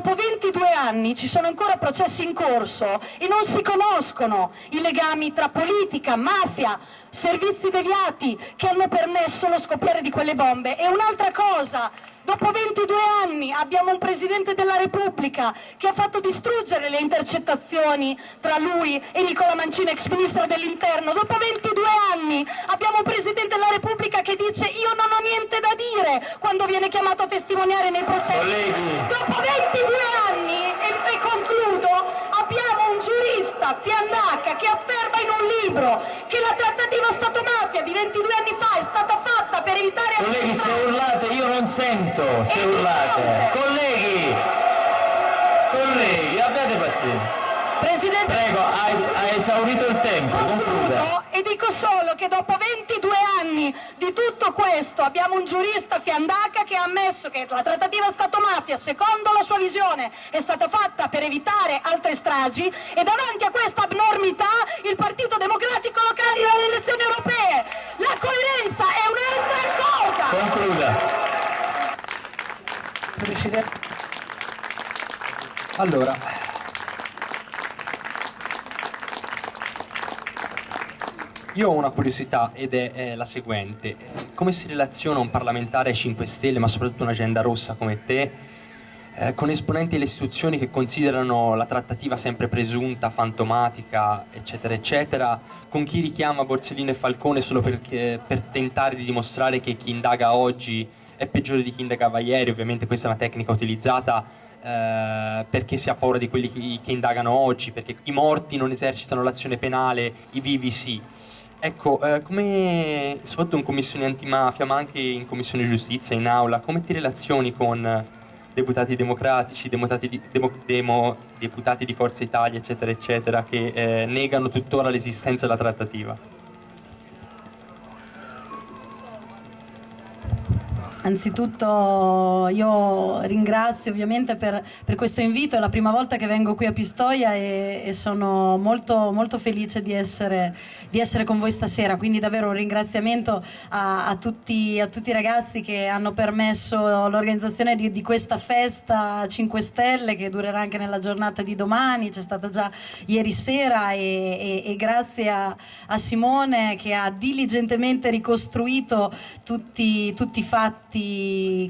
dopo 22 anni ci sono ancora processi in corso e non si conoscono i legami tra politica, mafia, servizi deviati che hanno permesso lo scoppiare di quelle bombe. E un'altra cosa, dopo 22 anni abbiamo un Presidente della Repubblica che ha fatto distruggere le intercettazioni tra lui e Nicola Mancini, ex Ministro dell'Interno. Dopo 22 anni abbiamo un Presidente della Repubblica che dice io non ho niente da dire quando viene chiamato a testimoniare nei processi. Colleghi. Dopo 22 anni, e, e concludo, abbiamo un giurista, Fiandaca, che afferma in un libro che la trattativa Stato-mafia di 22 anni fa è stata fatta per evitare... Colleghi, se urlate io non sento, se urlate. Colleghi, colleghi, abbiate pazienza. Presidente... Prego, ha, es- ha esaurito il tempo, concluda. E dico solo che dopo 22 anni di tutto questo abbiamo un giurista Fiandaca che ha ammesso che la trattativa Stato-mafia, secondo la sua visione, è stata fatta per evitare altre stragi e davanti a questa abnormità il Partito Democratico lo candida alle elezioni europee. La coerenza è un'altra cosa! Concluda. Presidente. Allora, io ho una curiosità ed è, è la seguente. Come si relaziona un parlamentare ai 5 Stelle, ma soprattutto un'agenda rossa come te, eh, con esponenti delle istituzioni che considerano la trattativa sempre presunta, fantomatica, eccetera, eccetera, con chi richiama Borsellino e Falcone solo perché- per tentare di dimostrare che chi indaga oggi è peggiore di chi indagava ieri, ovviamente questa è una tecnica utilizzata eh, perché si ha paura di quelli che, che indagano oggi, perché i morti non esercitano l'azione penale, i vivi sì. Ecco, eh, come soprattutto in commissione antimafia, ma anche in commissione giustizia, in aula, come ti relazioni con eh, deputati democratici, deputati di, demo- demo- deputati di Forza Italia, eccetera, eccetera, che eh, negano tuttora l'esistenza della trattativa? Anzitutto io ringrazio ovviamente per, per questo invito, è la prima volta che vengo qui a Pistoia e, e sono molto, molto felice di essere, di essere con voi stasera, quindi davvero un ringraziamento a, a tutti, a tutti i ragazzi che hanno permesso l'organizzazione di, di questa festa 5 Stelle che durerà anche nella giornata di domani, c'è stata già ieri sera e, e- e grazie a, a Simone che ha diligentemente ricostruito tutti, tutti i fatti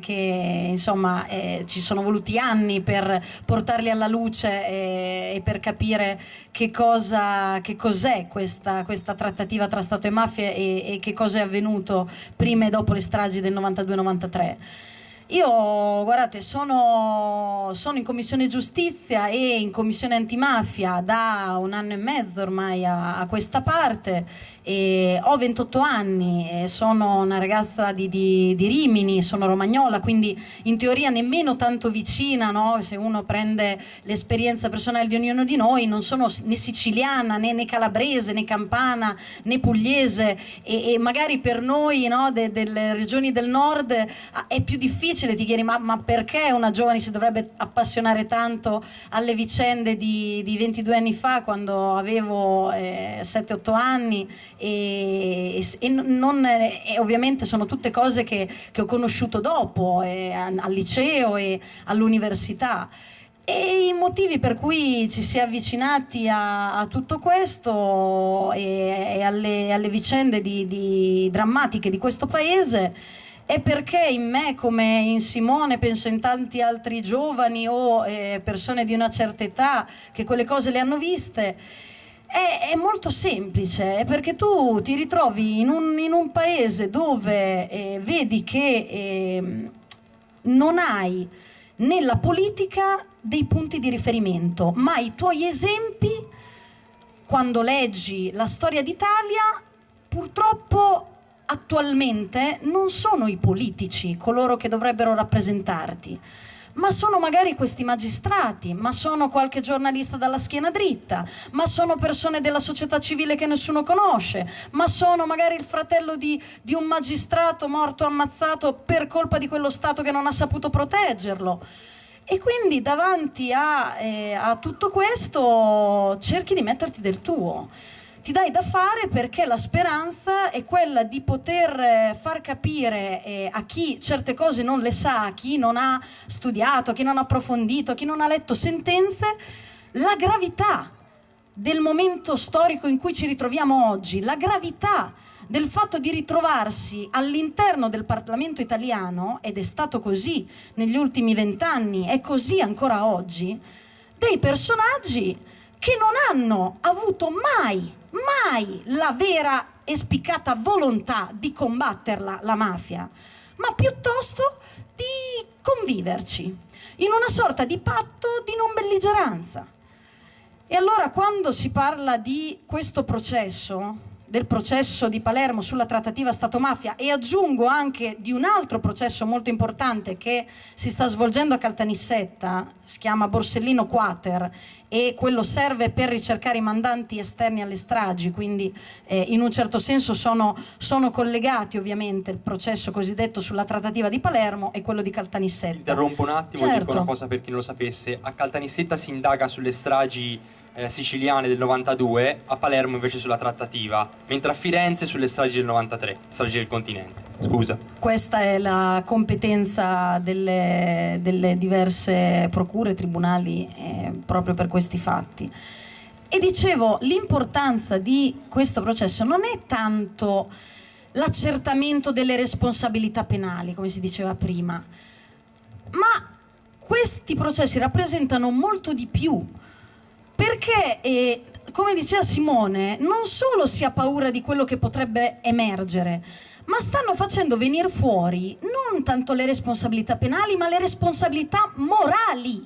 che insomma eh, ci sono voluti anni per portarli alla luce e, e per capire che cosa che cos'è questa, questa trattativa tra Stato e mafia e, e che cosa è avvenuto prima e dopo le stragi del 92-93. Io, guardate, sono, sono in commissione giustizia e in commissione antimafia da un anno e mezzo ormai a, a questa parte. E ho 28 anni, sono una ragazza di, di- di Rimini, sono romagnola, quindi in teoria nemmeno tanto vicina, no? se uno prende l'esperienza personale di ognuno di noi, non sono né siciliana né, né calabrese né campana né pugliese. E, e magari per noi no, de- delle regioni del nord ah, è più difficile, ti chiedi ma, ma perché una giovane si dovrebbe appassionare tanto alle vicende di, di 22 anni fa quando avevo eh, 7-8 anni e, e non- e ovviamente sono tutte cose che, che ho conosciuto dopo eh, al liceo e all'università. E i motivi per cui ci si è avvicinati a, a tutto questo e, e alle, alle vicende di- di- drammatiche di questo paese è perché in me, come in Simone, penso in tanti altri giovani o eh, persone di una certa età che quelle cose le hanno viste, è, è molto semplice, è perché tu ti ritrovi in un, in un paese dove eh, vedi che ehm, non hai nella politica dei punti di riferimento, ma i tuoi esempi, quando leggi la storia d'Italia, purtroppo attualmente non sono i politici coloro che dovrebbero rappresentarti, ma sono magari questi magistrati, ma sono qualche giornalista dalla schiena dritta, ma sono persone della società civile che nessuno conosce, ma sono magari il fratello di, di un magistrato morto ammazzato per colpa di quello Stato che non ha saputo proteggerlo. E quindi davanti a, eh, a tutto questo cerchi di metterti del tuo. Ti dai da fare perché la speranza è quella di poter eh, far capire eh, a chi certe cose non le sa, a chi non ha studiato, a chi non ha approfondito, a chi non ha letto sentenze, la gravità del momento storico in cui ci ritroviamo oggi, la gravità del fatto di ritrovarsi all'interno del Parlamento italiano, ed è stato così negli ultimi vent'anni, è così ancora oggi, dei personaggi che non hanno avuto mai mai la vera e spiccata volontà di combatterla, la mafia, ma piuttosto di conviverci in una sorta di patto di non belligeranza. E allora quando si parla di questo processo, del processo di Palermo sulla trattativa Stato-mafia e aggiungo anche di un altro processo molto importante che si sta svolgendo a Caltanissetta, si chiama Borsellino Quater e quello serve per ricercare i mandanti esterni alle stragi, quindi eh, in un certo senso sono, sono, collegati ovviamente il processo cosiddetto sulla trattativa di Palermo e quello di Caltanissetta. Interrompo un attimo, certo. dico una cosa per chi non lo sapesse, a Caltanissetta si indaga sulle stragi eh, siciliane del 92, a Palermo invece sulla trattativa, mentre a Firenze sulle stragi del 93, stragi del continente. Scusa. Questa è la competenza delle, delle diverse procure, tribunali, eh, proprio per questi fatti. E dicevo, l'importanza di questo processo non è tanto l'accertamento delle responsabilità penali, come si diceva prima, ma questi processi rappresentano molto di più perché, eh, come diceva Simone, non solo si ha paura di quello che potrebbe emergere, ma stanno facendo venire fuori non tanto le responsabilità penali, ma le responsabilità morali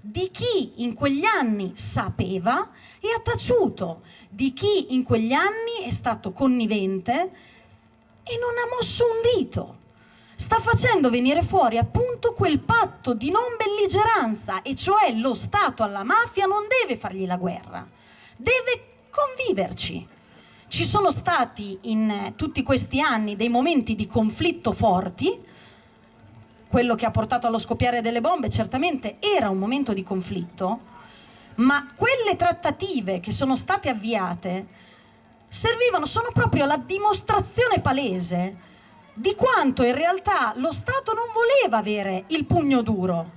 di chi in quegli anni sapeva e ha taciuto, di chi in quegli anni è stato connivente e non ha mosso un dito sta facendo venire fuori appunto quel patto di non belligeranza, e cioè lo Stato alla mafia non deve fargli la guerra, deve conviverci. Ci sono stati in tutti questi anni dei momenti di conflitto forti, quello che ha portato allo scoppiare delle bombe certamente era un momento di conflitto, ma quelle trattative che sono state avviate servivano, sono proprio la dimostrazione palese di quanto in realtà lo Stato non voleva avere il pugno duro,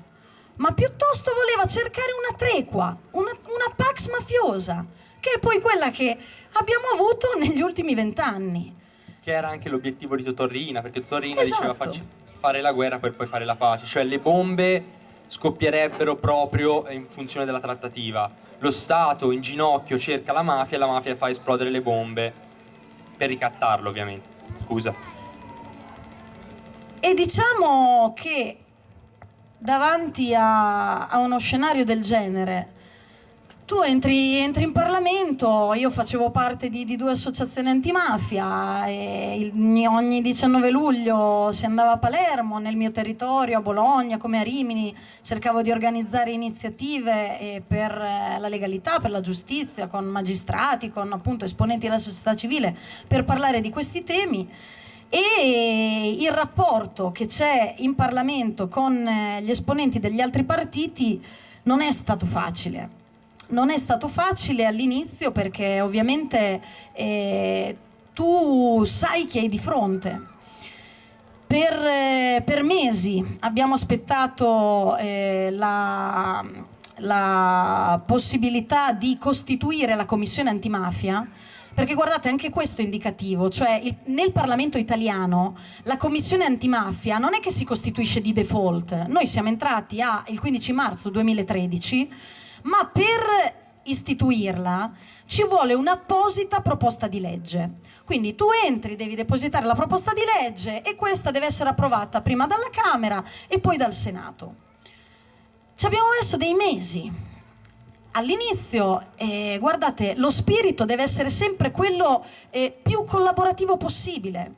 ma piuttosto voleva cercare una tregua, una, una pax mafiosa, che è poi quella che abbiamo avuto negli ultimi vent'anni. Che era anche l'obiettivo di Totorrina, perché Totorrina esatto. diceva fare la guerra per poi fare la pace, cioè le bombe scoppierebbero proprio in funzione della trattativa. Lo Stato in ginocchio cerca la mafia e la mafia fa esplodere le bombe per ricattarlo ovviamente. Scusa. E diciamo che davanti a, a uno scenario del genere, tu entri, entri, in Parlamento, io facevo parte di, di due associazioni antimafia e il, ogni 19 luglio si andava a Palermo, nel mio territorio, a Bologna, come a Rimini, cercavo di organizzare iniziative eh, per eh, la legalità, per la giustizia, con magistrati, con appunto esponenti della società civile, per parlare di questi temi e il rapporto che c'è in Parlamento con eh, gli esponenti degli altri partiti non è stato facile. Non è stato facile all'inizio perché ovviamente eh, tu sai che hai di fronte. Per, eh, per mesi abbiamo aspettato eh, la, la possibilità di costituire la commissione antimafia perché guardate, anche questo è indicativo, cioè il, nel Parlamento italiano la commissione antimafia non è che si costituisce di default, noi siamo entrati a, il 15 marzo 2013, ma per istituirla ci vuole un'apposita proposta di legge. Quindi tu entri, devi depositare la proposta di legge e questa deve essere approvata prima dalla Camera e poi dal Senato. Ci abbiamo messo dei mesi all'inizio, eh, guardate, lo spirito deve essere sempre quello eh, più collaborativo possibile,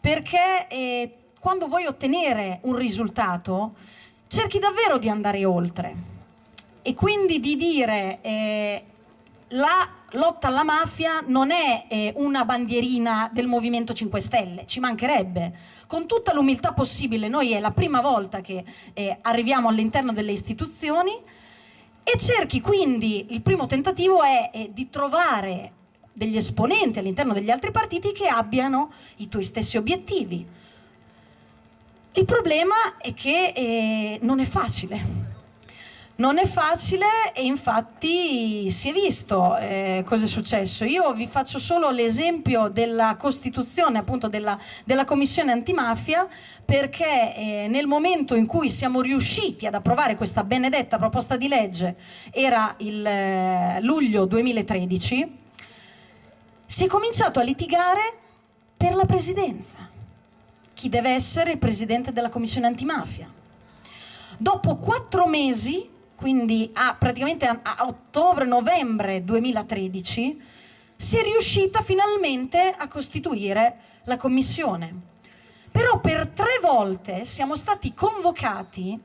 perché eh, quando vuoi ottenere un risultato cerchi davvero di andare oltre e quindi di dire eh, la lotta alla mafia non è eh, una bandierina del Movimento 5 Stelle, ci mancherebbe. Con tutta l'umiltà possibile, noi è la prima volta che eh, arriviamo all'interno delle istituzioni, e cerchi quindi, il primo tentativo è, è di trovare degli esponenti all'interno degli altri partiti che abbiano i tuoi stessi obiettivi. Il problema è che eh, non è facile. Non è facile e infatti si è visto eh, cosa è successo. Io vi faccio solo l'esempio della costituzione appunto della, della commissione antimafia perché eh, nel momento in cui siamo riusciti ad approvare questa benedetta proposta di legge, era il eh, luglio 2013, si è cominciato a litigare per la presidenza. Chi deve essere il presidente della commissione antimafia? Dopo quattro mesi quindi a, praticamente a, a ottobre-novembre 2013, si è riuscita finalmente a costituire la commissione. Però per tre volte siamo stati convocati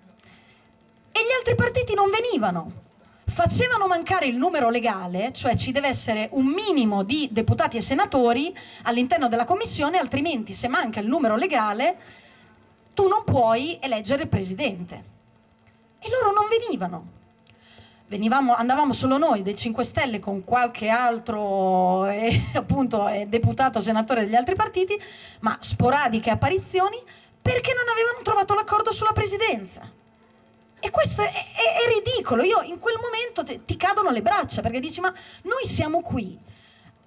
e gli altri partiti non venivano. Facevano mancare il numero legale, cioè ci deve essere un minimo di deputati e senatori all'interno della commissione, altrimenti se manca il numero legale tu non puoi eleggere il presidente e loro non venivano. Venivamo, andavamo solo noi dei 5 Stelle con qualche altro eh, appunto, eh, deputato senatore degli altri partiti, ma sporadiche apparizioni perché non avevano trovato l'accordo sulla presidenza. E questo è, è, è, ridicolo, io in quel momento te, ti cadono le braccia perché dici ma noi siamo qui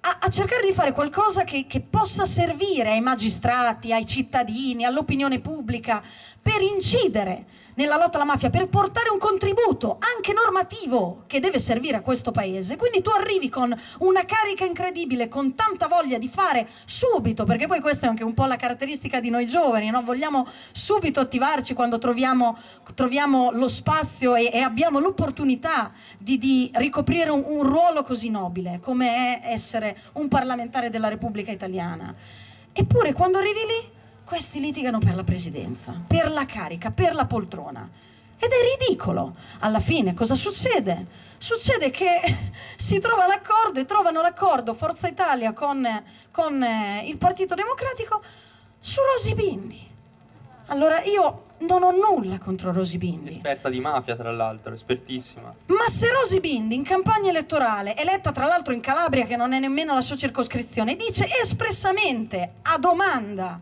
a, a cercare di fare qualcosa che, che possa servire ai magistrati, ai cittadini, all'opinione pubblica per incidere nella lotta alla mafia per portare un contributo anche normativo che deve servire a questo paese. Quindi tu arrivi con una carica incredibile, con tanta voglia di fare subito, perché poi questa è anche un po' la caratteristica di noi giovani, no? vogliamo subito attivarci quando troviamo, troviamo lo spazio e, e abbiamo l'opportunità di, di, ricoprire un, un ruolo così nobile come è essere un parlamentare della Repubblica Italiana. Eppure quando arrivi lì questi litigano per la presidenza, per la carica, per la poltrona. Ed è ridicolo. Alla fine cosa succede? Succede che si trova l'accordo e trovano l'accordo Forza Italia con, con eh, il Partito Democratico su Rosi Bindi. Allora io non ho nulla contro Rosi Bindi. Esperta di mafia, tra l'altro, espertissima. Ma se Rosi Bindi in campagna elettorale, eletta tra l'altro in Calabria, che non è nemmeno la sua circoscrizione, dice espressamente a domanda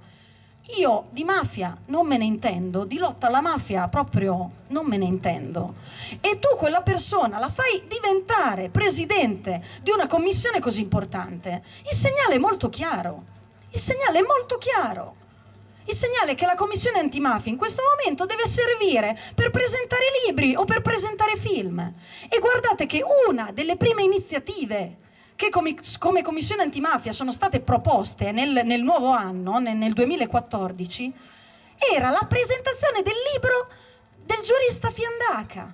io di mafia non me ne intendo, di lotta alla mafia proprio non me ne intendo. E tu quella persona la fai diventare presidente di una commissione così importante. Il segnale è molto chiaro. Il segnale è molto chiaro. Il segnale è che la commissione antimafia in questo momento deve servire per presentare libri o per presentare film. E guardate che una delle prime iniziative che come, come Commissione Antimafia sono state proposte nel, nel nuovo anno, nel, nel 2014, era la presentazione del libro del giurista Fiandaca.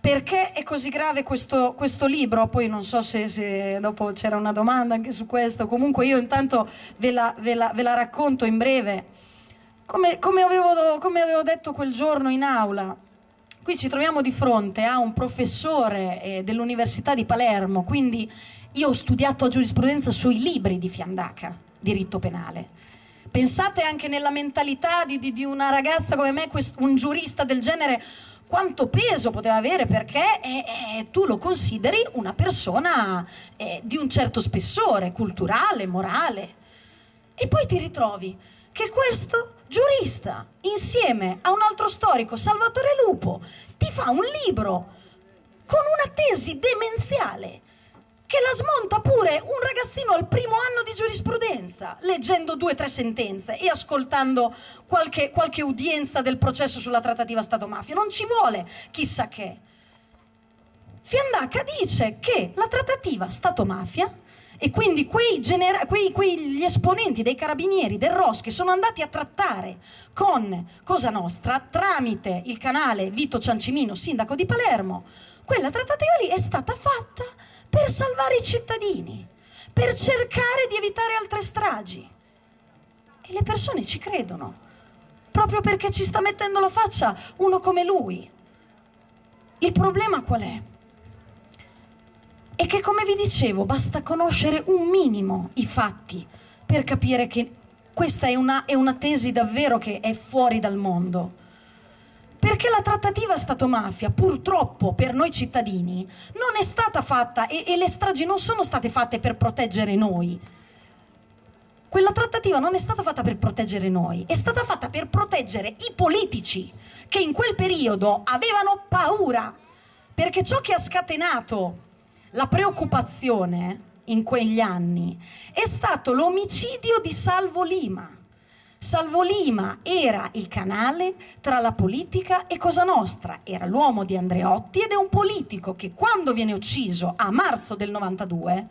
Perché è così grave questo, questo libro? Poi non so se, se dopo c'era una domanda anche su questo, comunque io intanto ve la, ve la, ve la racconto in breve. Come, come, avevo, come avevo detto quel giorno in aula, Qui ci troviamo di fronte a un professore eh, dell'Università di Palermo, quindi io ho studiato giurisprudenza sui libri di Fiandaca, diritto penale. Pensate anche nella mentalità di, di, di una ragazza come me, un giurista del genere, quanto peso poteva avere perché eh, eh, tu lo consideri una persona eh, di un certo spessore culturale, morale. E poi ti ritrovi che questo giurista, insieme a un altro storico, Salvatore Lupo, ti fa un libro con una tesi demenziale che la smonta pure un ragazzino al primo anno di giurisprudenza, leggendo due o tre sentenze e ascoltando qualche, qualche udienza del processo sulla trattativa Stato-mafia. Non ci vuole chissà che. Fiandaca dice che la trattativa Stato-mafia e quindi quei quei, quegli esponenti dei carabinieri del ROS che sono andati a trattare con Cosa Nostra tramite il canale Vito Ciancimino, sindaco di Palermo, quella trattativa lì è stata fatta per salvare i cittadini, per cercare di evitare altre stragi. E le persone ci credono, proprio perché ci sta mettendo la faccia uno come lui. Il problema qual è? E che come vi dicevo basta conoscere un minimo i fatti per capire che questa è una, è una tesi davvero che è fuori dal mondo. Per Perché la trattativa Stato-mafia, purtroppo per noi cittadini, non è stata fatta e, e le stragi non sono state fatte per proteggere noi. Quella trattativa non è stata fatta per proteggere noi, è stata fatta per proteggere i politici che in quel periodo avevano paura. Perché ciò che ha scatenato la preoccupazione in quegli anni è stato l'omicidio di Salvo Lima. Salvo Lima era il canale tra la politica e Cosa Nostra, era l'uomo di Andreotti ed è un politico che quando viene ucciso a marzo del 92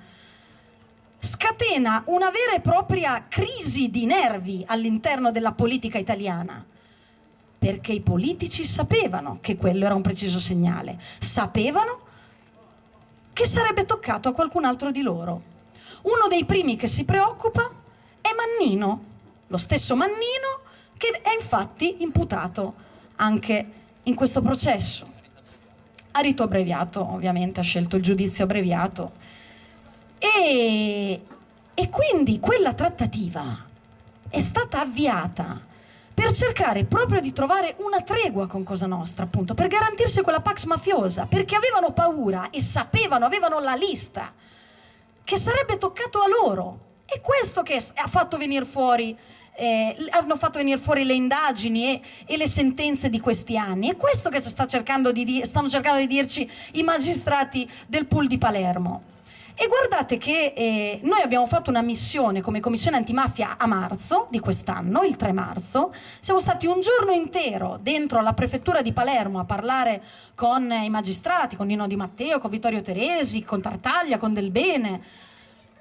scatena una vera e propria crisi di nervi all'interno della politica italiana. Perché i politici sapevano che quello era un preciso segnale, sapevano che sarebbe toccato a qualcun altro di loro. Uno dei primi che si preoccupa è Mannino, lo stesso Mannino che è infatti imputato anche in questo processo. Ha rito abbreviato, ovviamente ha scelto il giudizio abbreviato e, e quindi quella trattativa è stata avviata per cercare proprio di trovare una tregua con Cosa Nostra, appunto, per garantirsi quella pax mafiosa, perché avevano paura e sapevano, avevano la lista, che sarebbe toccato a loro. E questo che ha fatto venire fuori, eh, hanno fatto venire fuori le indagini e, e, le sentenze di questi anni. È questo che sta cercando di, stanno cercando di dirci i magistrati del pool di Palermo. E guardate che eh, noi abbiamo fatto una missione come commissione antimafia a marzo di quest'anno, il 3 marzo, siamo stati un giorno intero dentro la prefettura di Palermo a parlare con i magistrati, con Nino Di Matteo, con Vittorio Teresi, con Tartaglia, con Del Bene.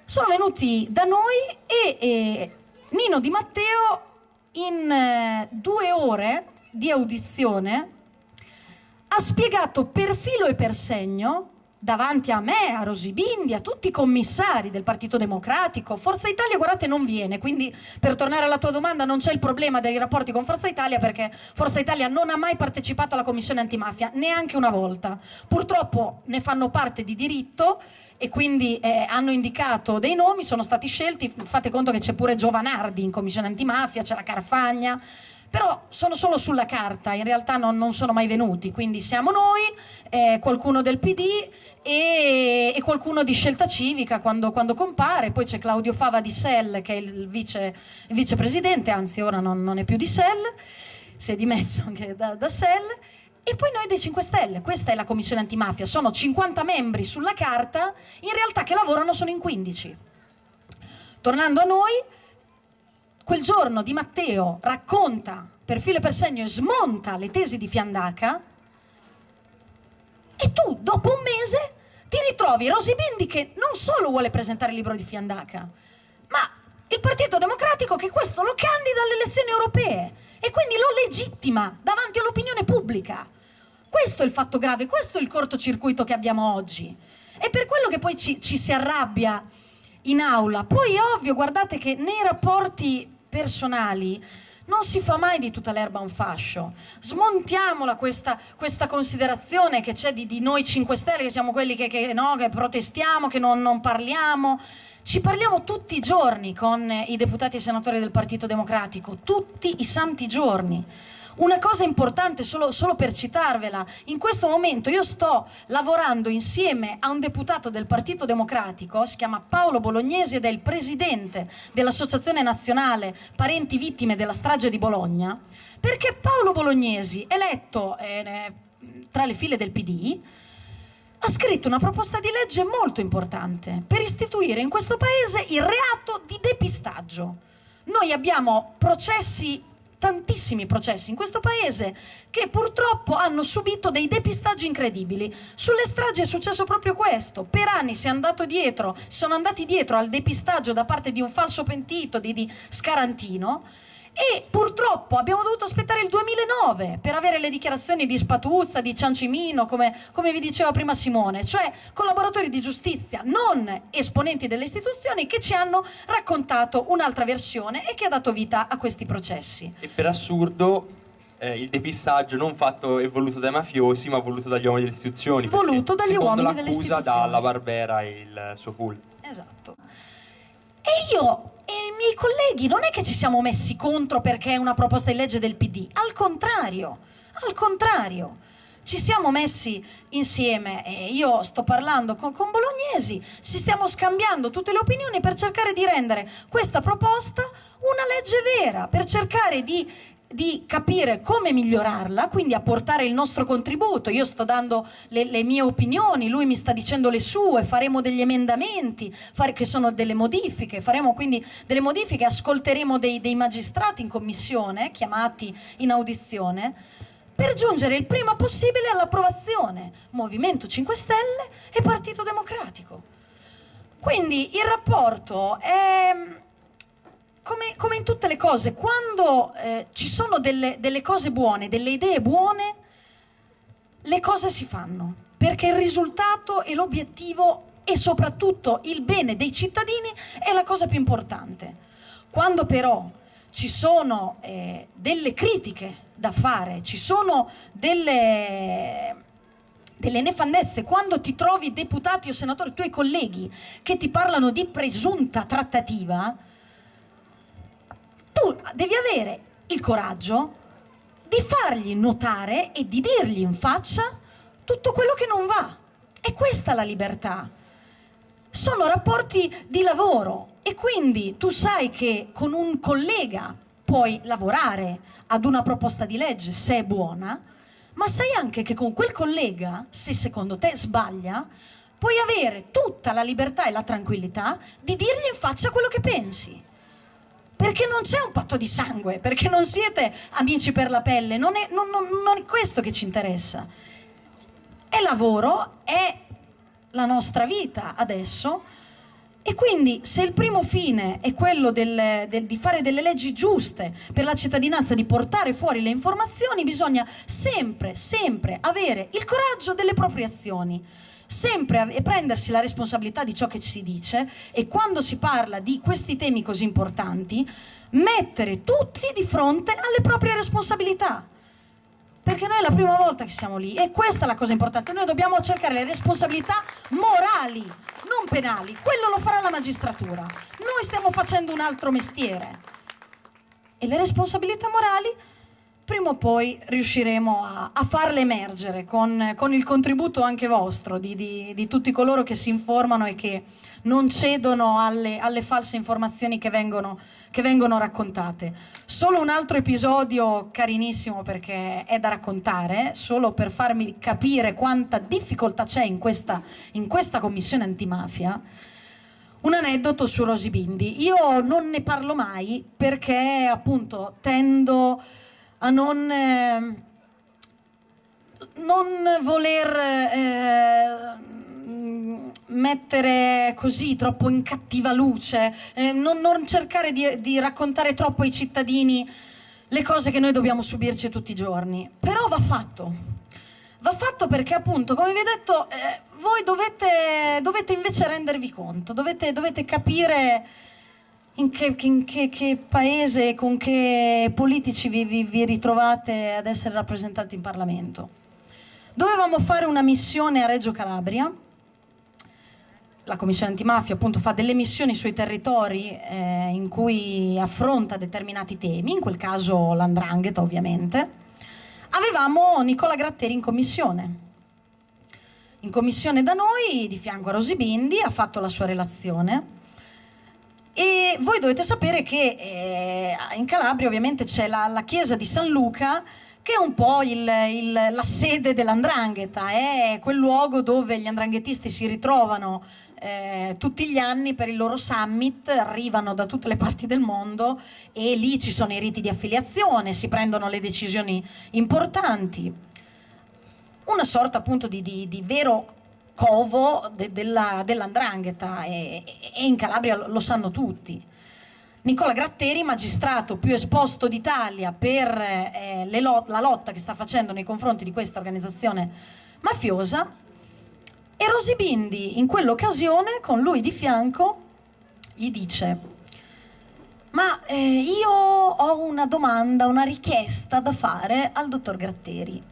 Sono venuti da noi e eh, Nino Di Matteo in eh, due ore di audizione ha spiegato per filo e per segno davanti a me, a Rosibindi, a tutti i commissari del Partito Democratico. Forza Italia, guardate, non viene, quindi per tornare alla tua domanda non c'è il problema dei rapporti con Forza Italia perché Forza Italia non ha mai partecipato alla commissione antimafia, neanche una volta. Purtroppo ne fanno parte di diritto e quindi eh, hanno indicato dei nomi, sono stati scelti, fate conto che c'è pure Giovanardi in commissione antimafia, c'è la Carfagna, però sono solo sulla carta, in realtà non, non sono mai venuti, quindi siamo noi, eh, qualcuno del PD e, e, qualcuno di Scelta Civica quando, quando compare, poi c'è Claudio Fava di SEL che è il, vice, vicepresidente, anzi ora non, non, è più di SEL, si è dimesso anche da, da SEL, e poi noi dei 5 Stelle, questa è la commissione antimafia, sono 50 membri sulla carta, in realtà che lavorano sono in 15. Tornando a noi, quel giorno Di Matteo racconta per filo e per segno e smonta le tesi di Fiandaca e tu dopo un mese ti ritrovi Rosy Bindi che non solo vuole presentare il libro di Fiandaca ma il Partito Democratico che questo lo candida alle elezioni europee e quindi lo legittima davanti all'opinione pubblica questo è il fatto grave, questo è il cortocircuito che abbiamo oggi e per quello che poi ci, ci si arrabbia in aula. Poi è ovvio, guardate che nei rapporti personali non si fa mai di tutta l'erba un fascio. Smontiamola questa, questa considerazione che c'è di, di, noi 5 Stelle, che siamo quelli che, che, no, che protestiamo, che non, non parliamo. Ci parliamo tutti i giorni con i deputati e senatori del Partito Democratico, tutti i santi giorni. Una cosa importante, solo, solo, per citarvela, in questo momento io sto lavorando insieme a un deputato del Partito Democratico, si chiama Paolo Bolognesi ed è il presidente dell'Associazione Nazionale Parenti Vittime della Strage di Bologna, perché Paolo Bolognesi, eletto eh, tra le file del PD, ha scritto una proposta di legge molto importante per istituire in questo paese il reato di depistaggio. Noi abbiamo processi tantissimi processi in questo paese che purtroppo hanno subito dei depistaggi incredibili. Sulle stragi è successo proprio questo. Per anni si dietro, sono andati dietro al depistaggio da parte di un falso pentito di, di Scarantino e purtroppo abbiamo dovuto aspettare il 2009 per avere le dichiarazioni di Spatuzza, di Ciancimino, come, come vi diceva prima Simone, cioè collaboratori di giustizia, non esponenti delle istituzioni che ci hanno raccontato un'altra versione e che ha dato vita a questi processi. E per assurdo eh, il depistaggio non fatto e voluto dai mafiosi, ma voluto dagli uomini delle istituzioni. Voluto dagli uomini delle istituzioni. dalla Barbera e il suo pool. Esatto. E io e i miei colleghi non è che ci siamo messi contro perché è una proposta di legge del PD, al contrario, Al contrario, ci siamo messi insieme, e io sto parlando con, con bolognesi, ci stiamo scambiando tutte le opinioni per cercare di rendere questa proposta una legge vera, per cercare di di capire come migliorarla, quindi apportare il nostro contributo. Io sto dando le, le mie opinioni, lui mi sta dicendo le sue, faremo degli emendamenti, fare, che sono delle modifiche, faremo quindi delle modifiche, ascolteremo dei, dei magistrati in commissione, chiamati in audizione, per giungere il prima possibile all'approvazione Movimento 5 Stelle e Partito Democratico. Quindi il rapporto è come, come, in tutte le cose, quando eh, ci sono delle, delle cose buone, delle idee buone, le cose si fanno, perché il risultato e l'obiettivo e soprattutto il bene dei cittadini è la cosa più importante. Quando però ci sono eh, delle critiche da fare, ci sono delle, delle nefandezze, quando ti trovi deputati o senatori, tuoi colleghi, che ti parlano di presunta trattativa, tu devi avere il coraggio di fargli notare e di dirgli in faccia tutto quello che non va. E questa è la libertà. Sono rapporti di lavoro e quindi tu sai che con un collega puoi lavorare ad una proposta di legge se è buona, ma sai anche che con quel collega, se secondo te sbaglia, puoi avere tutta la libertà e la tranquillità di dirgli in faccia quello che pensi. Perché non c'è un patto di sangue, perché non siete amici per la pelle, non è, non, non, non è questo che ci interessa. È lavoro, è la nostra vita adesso, e quindi se il primo fine è quello del, del, di fare delle leggi giuste per la cittadinanza, di portare fuori le informazioni, bisogna sempre, sempre avere il coraggio delle proprie azioni sempre prendersi la responsabilità di ciò che si dice e quando si parla di questi temi così importanti mettere tutti di fronte alle proprie responsabilità perché noi è la prima volta che siamo lì e questa è la cosa importante noi dobbiamo cercare le responsabilità morali non penali, quello lo farà la magistratura. Noi stiamo facendo un altro mestiere. E le responsabilità morali prima o poi riusciremo a, a farle emergere con, con, il contributo anche vostro, di, di, di, tutti coloro che si informano e che non cedono alle, alle false informazioni che vengono, che vengono, raccontate. Solo un altro episodio carinissimo perché è da raccontare, solo per farmi capire quanta difficoltà c'è in questa, in questa commissione antimafia. Un aneddoto su Rosy Bindi. Io non ne parlo mai perché appunto tendo a non, eh, non voler eh, mettere così troppo in cattiva luce, eh, non, non, cercare di, di raccontare troppo ai cittadini le cose che noi dobbiamo subirci tutti i giorni. Però va fatto. Va fatto perché appunto, come vi ho detto, eh, voi dovete, dovete, invece rendervi conto, dovete, dovete capire in che, in che, che paese, con che politici vi, vi, vi ritrovate ad essere rappresentati in Parlamento. Dovevamo fare una missione a Reggio Calabria, la Commissione Antimafia appunto fa delle missioni sui territori eh, in cui affronta determinati temi, in quel caso l'andrangheta ovviamente. Avevamo Nicola Gratteri in commissione. In commissione da noi, di fianco a Rosy Bindi, ha fatto la sua relazione e voi dovete sapere che eh, in Calabria ovviamente c'è la, la, chiesa di San Luca che è un po' il, il, la sede dell'andrangheta, è quel luogo dove gli andranghetisti si ritrovano eh, tutti gli anni per il loro summit, arrivano da tutte le parti del mondo e lì ci sono i riti di affiliazione, si prendono le decisioni importanti. Una sorta appunto di, di, di vero covo de, della, dell'andrangheta e, e, in Calabria lo, sanno tutti. Nicola Gratteri, magistrato più esposto d'Italia per eh, lot la lotta che sta facendo nei confronti di questa organizzazione mafiosa, e Rosy Bindi in quell'occasione, con lui di fianco, gli dice ma eh, io ho una domanda, una richiesta da fare al dottor Gratteri.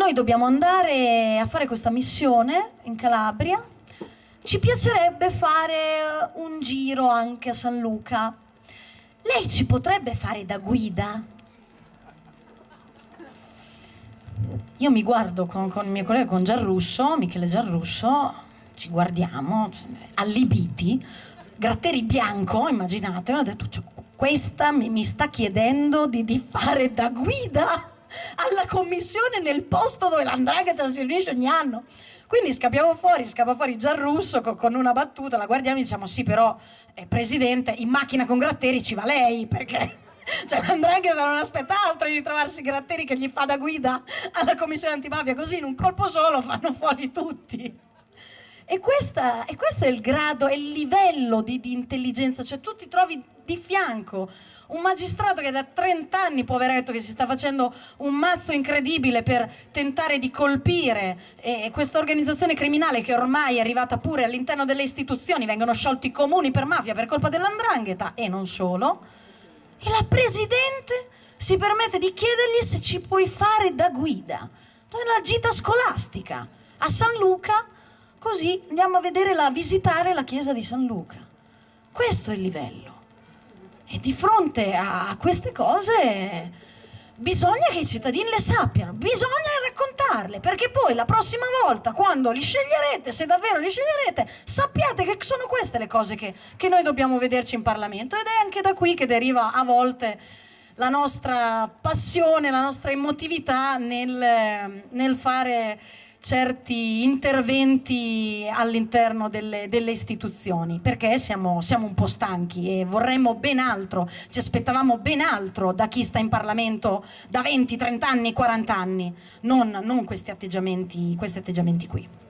Noi dobbiamo andare a fare questa missione in Calabria. Ci piacerebbe fare un giro anche a San Luca. Lei ci potrebbe fare da guida? io mi guardo con, con il mio collega, con Giarrusso, Michele Giarrusso, ci guardiamo, allibiti, Gratteri bianco, immaginate, ho detto, cioè, questa mi, mi, sta chiedendo di, di fare da guida alla commissione nel posto dove l'andrangheta si riunisce ogni anno. Quindi scappiamo fuori, scappa fuori Gianrusso con, con una battuta, la guardiamo e diciamo sì però, eh, Presidente, in macchina con Gratteri ci va lei, perché cioè l'andrangheta non aspetta altro di trovarsi Gratteri che gli fa da guida alla commissione antimafia, così in un colpo solo fanno fuori tutti. E, questa, e questo è il grado, è il livello di, di intelligenza, cioè tu ti trovi di fianco un magistrato che da 30 anni, poveretto, che si sta facendo un mazzo incredibile per tentare di colpire eh, questa organizzazione criminale che ormai è arrivata pure all'interno delle istituzioni, vengono sciolti i comuni per mafia per colpa dell'andrangheta e non solo, e la Presidente si permette di chiedergli se ci puoi fare da guida. La gita scolastica a San Luca, così andiamo a vedere la, a visitare la chiesa di San Luca. Questo è il livello. E di fronte a queste cose bisogna che i cittadini le sappiano, bisogna raccontarle, perché poi la prossima volta, quando li sceglierete, se davvero li sceglierete, sappiate che sono queste le cose che, che noi dobbiamo vederci in Parlamento. Ed è anche da qui che deriva a volte la nostra passione, la nostra emotività nel, nel fare certi interventi all'interno delle, delle, istituzioni perché siamo, siamo, un po' stanchi e vorremmo ben altro, ci aspettavamo ben altro da chi sta in Parlamento da 20, 30 anni, 40 anni, non, non questi, atteggiamenti, questi atteggiamenti qui.